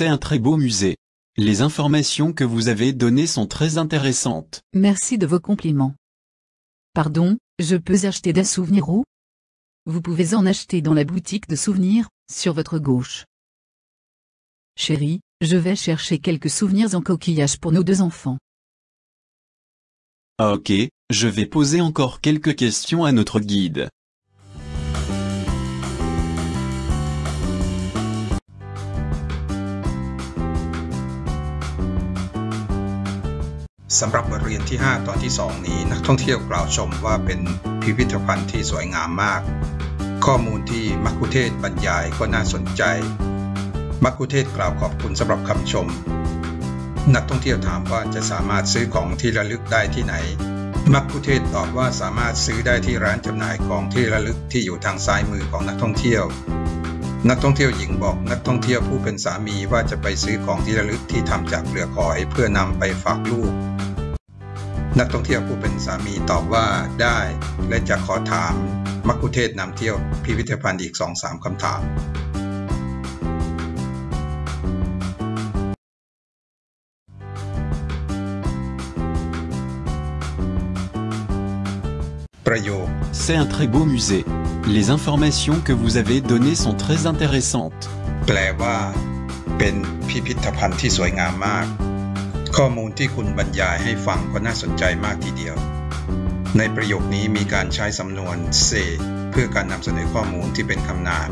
C'est un très beau musée. Les informations que vous avez données sont très intéressantes. Merci de vos compliments. Pardon, je peux acheter des souvenirs où Vous pouvez en acheter dans la boutique de souvenirs, sur votre gauche. Chérie, je vais chercher quelques souvenirs en coquillage pour nos deux enfants. Ok, je vais poser encore quelques questions à notre guide. สำหรับบทเรียนที่ 5 ตอนที่ 2 นี้นักท่องเที่ยวกล่าวชมว่าเป็นพิพิธภัณฑ์ที่สวยงามมาก ข้อมูลที่มักคุเทศบรรยายก็น่าสนใจ มักคุเทศกล่าวขอบคุณสำหรับคำชม นักท่องเที่ยวถามว่าจะสามารถซื้อของที่ระลึกได้ที่ไหน มักคุเทศตอบว่าสามารถซื้อได้ที่ร้านจำหน่ายของที่ระลึกที่อยู่ทางซ้ายมือของนักท่องเที่ยว นักท่องเที่ยวหญิงบอกนักท่องเที่ยวผู้เป็นสามีว่าจะไปซื้อของที่ระลึกที่ทำจากเปลือกหอยเพื่อนำไปฝากลูก นักท่องเที่ยวผู้เป็นสามีตอบว่าได้ และจะขอถามมักคุเทศนำเที่ยวพิพิธภัณฑ์อีกสองสามคำถามประโยค C'est un très beau musée. Les informations que vous avez données sont très intéressantes. แปลว่า เป็นพิพิธภัณฑ์ที่สวยงามมาก ข้อมูลที่คุณบรรยายให้ฟังก็น่าสนใจมากทีเดียว ในประโยคนี้มีการใช้สำนวนเซเพื่อการนำเสนอข้อมูลที่เป็นคำนาม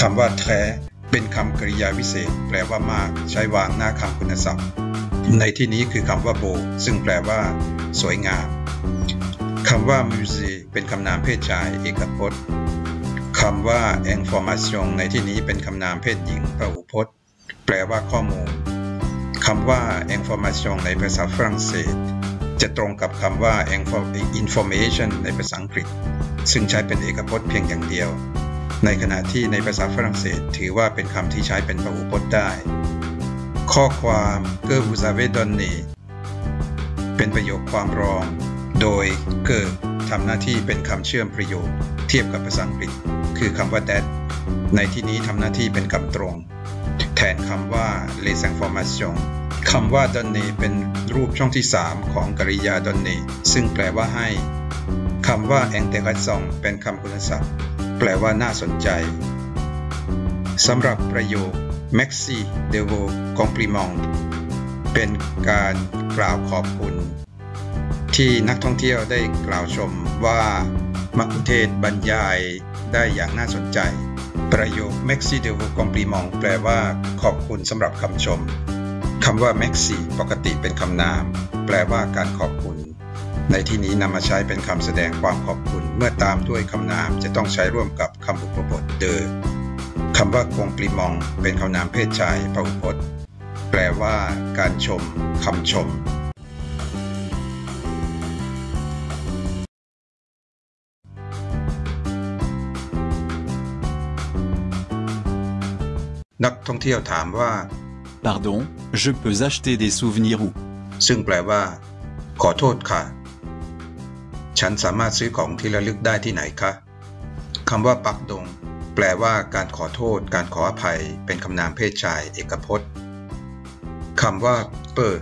คำว่าแท้เป็นคำกริยาวิเศษ แปลว่ามาก ใช้วางหน้าคำคุณศัพท์ ในที่นี้คือคำว่าโบ ซึ่งแปลว่า สวยงามคำว่ามิวเซเป็นคำนามเพศชาย เอกพจน์คำว่า information ในที่นี้เป็นคำนามเพศหญิงพหูพจน์ แปลว่าข้อมูล คำว่า information ในภาษาฝรั่งเศส จะตรงกับคำว่า information ในภาษาอังกฤษ ซึ่งใช้เป็นเอกพจน์เพียงอย่างเดียว ในขณะที่ในภาษาฝรั่งเศสถือว่าเป็นคำที่ใช้เป็นพหูพจน์ได้ ข้อความ que vous avez donné เป็นประโยคความรอง โดย que ทำหน้าที่เป็นคำเชื่อมประโยค เทียบกับภาษาอังกฤษ คือคำว่า that ในที่นี้ทำหน้าที่เป็นคำตรง นคำว่า les informations คำว่า donner เป็นรูปช่องที่ 3 ของกริยา donner ซึ่งแปลว่าให้ คำว่า intéressant เป็นคำคุณศัพท์ แปลว่าน่าสนใจ สำหรับประโยค merci de vos compliments เป็นการกล่าวขอบคุณ ที่นักท่องเที่ยวได้กล่าวชมว่ามักคุเทศบรรยายได้อย่างน่าสนใจ ประโยค merci de vos compliment แปลว่า ขอบคุณสำหรับคำชมคำว่า merci ปกติเป็นคำนาม แปลว่าการขอบคุณ ในที่นี้นำมาใช้เป็นคำแสดงความขอบคุณ เมื่อตามด้วยคำนามจะต้องใช้ร่วมกับคำอุปบทเดอคำว่า compliment เป็นคำนามเพศชายพหุพจน์ แปลว่า การชมคำชม นักท่องเที่ยวถามว่า Pardon, je peux acheter des souvenirs où ซึ่งแปลว่า ขอโทษค่ะ ฉันสามารถซื้อของที่ระลึกได้ที่ไหนคะคำว่าปักดง แปลว่าการขอโทษ การขออภัย เป็นคำนามเพศชาย เอกพจน์คำว่า เปิด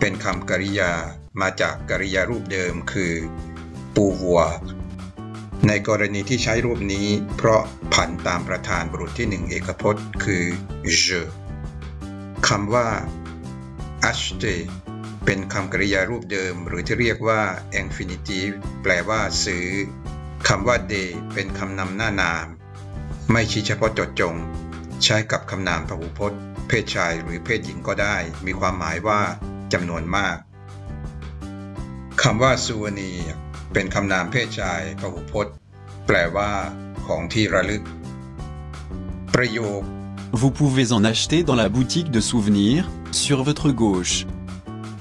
เป็นคำกริยา มาจากกริยารูปเดิมคือ ปูวัว ในกรณีที่ใช้รูปนี้ เพราะผันตามประธานบุรุษที่หนึ่งเอกพจน์ คือ je คำว่า acheter เป็นคำกริยารูปเดิม หรือที่เรียกว่า infinitive แปลว่าซื้อคำว่า de เป็นคำนำหน้านาม ไม่ชี้เฉพาะจดจง ใช้กับคำนามพหูพจน์ เพศชายหรือเพศหญิงก็ได้ มีความหมายว่าจำนวนมากคำว่า souvenir เป็นคำนามเพศชายพหูพจน์ แปลว่าของที่ระลึก ประโยค Vous pouvez en acheter dans la boutique de souvenirs, sur votre gauche.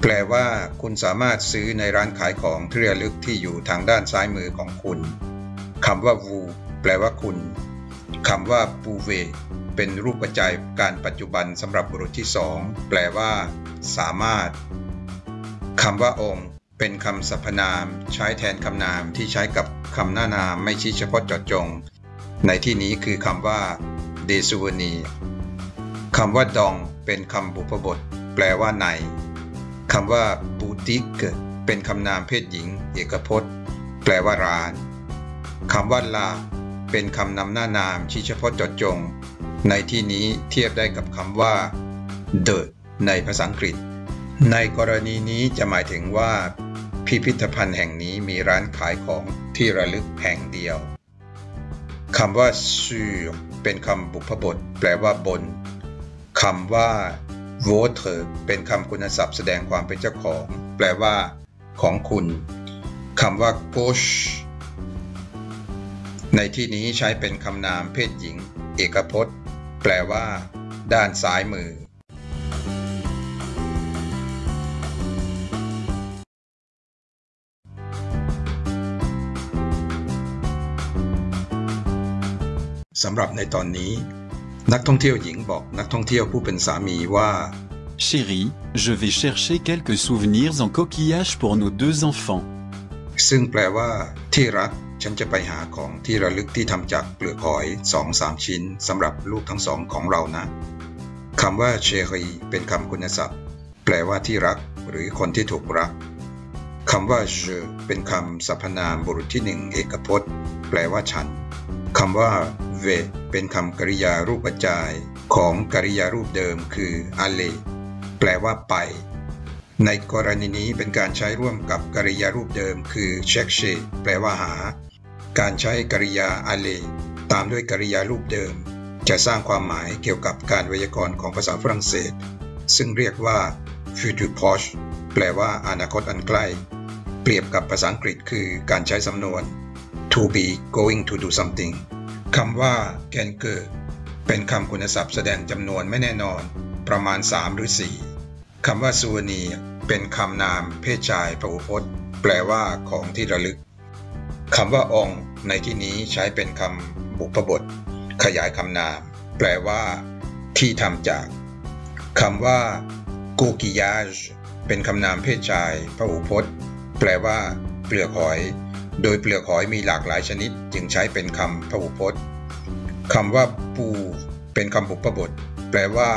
แปลว่า คุณสามารถซื้อในร้านขายของที่ระลึกที่อยู่ทางด้านซ้ายมือของคุณคำว่า vous แปลว่าคุณคำว่า pouvez เป็นรูปกระจายการปัจจุบันสำหรับบุรุษที่สองแปลว่า สามารถคำว่าองค์ เป็นคำสรรพนามใช้แทนคำนามที่ใช้กับคำหน้านามไม่ชี้เฉพาะเจาะจง ในที่นี้คือคำว่า des souvenirs คำว่าดองเป็นคำบุพบท แปลว่าในคำว่าบูติกเป็นคำนามเพศหญิง เอกพจน์ แปลว่าร้านคำว่าลาเป็นคำนำหน้านามชี้เฉพาะเจดจง ในที่นี้เทียบได้กับคำว่า the ในภาษาอังกฤษ ในกรณีนี้จะหมายถึงว่า พิพิธภัณฑ์แห่งนี้มีร้านขายของที่ระลึกแห่งเดียวคำว่า sur เป็นคำบุพบท แปลว่าบนคำว่า votre เป็นคำคุณศัพท์แสดงความเป็นเจ้าของ แปลว่า ของคุณคำว่า gauche ในที่นี้ใช้เป็นคำนามเพศหญิง เอกพจน์ แปลว่า ด้านซ้ายมือ สำหรับในตอนนี้ นักท่องเที่ยวหญิงบอกนักท่องเที่ยวผู้เป็นสามีว่า Chérie, je vais chercher quelques souvenirs en coquillage pour nos deux enfants. ซึ่งแปลว่า ที่รัก ฉันจะไปหาของที่ระลึกที่ทำจากเปลือกหอยสองสามชิ้นสำหรับลูกทั้งสองของเรานะคำว่าเชรีเป็นคำคุณศัพท์ แปลว่าที่รัก หรือคนที่ถูกรักคำว่า je เป็นคำสรรพนามบุรุษที่หนึ่งเอกพจน์ แปลว่าฉัน คำว่า v เป็นคำกริยารูปปัจจัยของกริยารูปเดิมคือ aller แปลว่าไป ในกรณีนี้เป็นการใช้ร่วมกับกริยารูปเดิมคือ chercher แปลว่าหา การใช้กริยา aller ตามด้วยกริยารูปเดิม จะสร้างความหมายเกี่ยวกับการไวยากรณ์ของภาษาฝรั่งเศส ซึ่งเรียกว่า futur proche แปลว่าอนาคตอันใกล้ เปรียบกับภาษาอังกฤษคือการใช้สำนวน to be going to do something คำว่า can g e เป็นคำคุณศัพท์แสดงจำนวนไม่แน่นอน ประมาณ 3 หรือ 4คำว่า souvenir เป็นคำนามเพศชายพหูพจน์ แปลว่าของที่ระลึกคำว่าองในที่นี้ใช้เป็นคำบุพบท ขยายคำนาม แปลว่า ที่ทำจากคำว่า coquillage เป็นคำนามเพศชายพหูพจน์ แปลว่า เปลือกหอย โดยเปลือกหอยมีหลากหลายชนิด จึงใช้เป็นคำพหูพจน์คำว่าปูเป็นคำบุพบท แปลว่า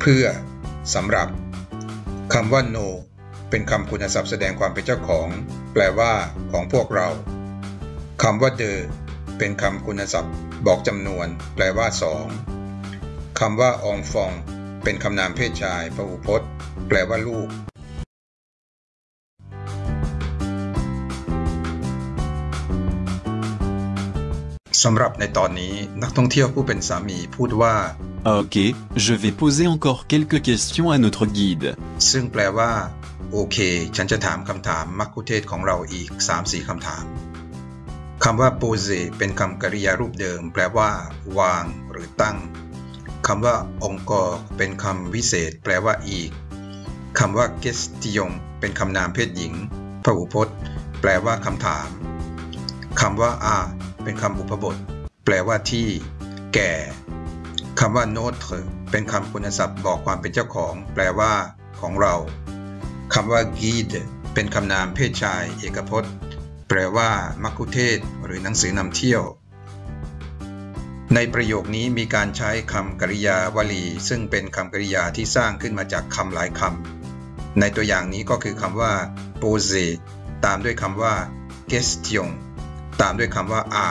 เพื่อสำหรับคำว่า no เป็นคำคุณศัพท์แสดงความเป็นเจ้าของ แปลว่า ของพวกเราคำว่า the เป็นคำคุณศัพท์ บอกจำนวน แปลว่าสองคำว่า องฟอง เป็นคำนามเพศชายพหูพจน์ แปลว่าลูก สำหรับในตอนนี้นักท่องเที่ยวผู้เป็นสามีพูดว่า Ok, je vais poser encore quelques questions à notre guide. ซึ่งแปลว่า โอเค ฉันจะถามคำถามมักคุเทศก์ของเราอีก 3-4คำถามคำว่า pose เป็นคำกริยารูปเดิม แปลว่า วาง หรือตั้งคำว่า encore เป็นคำวิเศษ แปลว่าอีกคำว่า question เป็นคำนามเพศหญิงพหูพจน์ แปลว่าคำถามคำว่า a เป็นคำอุปบท แปลว่าที่ แก่คำว่า notre เป็นคำคุณศัพท์บอกความเป็นเจ้าของ แปลว่า ของเราคำว่า guide เป็นคำนามเพศชาย เอกพจน์ แปลว่า มักคุเทศ หรือหนังสือนำเที่ยว ในประโยคนี้มีการใช้คำกริยาวลี ซึ่งเป็นคำกริยาที่สร้างขึ้นมาจากคำหลายคำในตัวอย่างนี้ก็คือคำว่า pose ตามด้วยคำว่า question ตามด้วยคำว่า a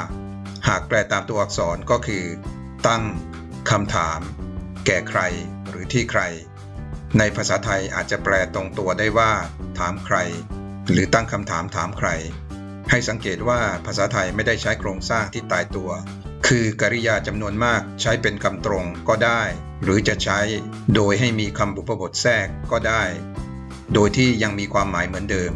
หากแปลตามตัวอักษรก็คือ ตั้งคำถาม แก่ใคร หรือที่ใคร ในภาษาไทยอาจจะแปลตรงตัวได้ว่า ถามใคร หรือตั้งคำถามถามใคร ให้สังเกตว่าภาษาไทยไม่ได้ใช้โครงสร้างที่ตายตัว คือกริยาจำนวนมากใช้เป็นคำตรงก็ได้ หรือจะใช้โดยให้มีคำบุพบทแทรกก็ได้ โดยที่ยังมีความหมายเหมือนเดิม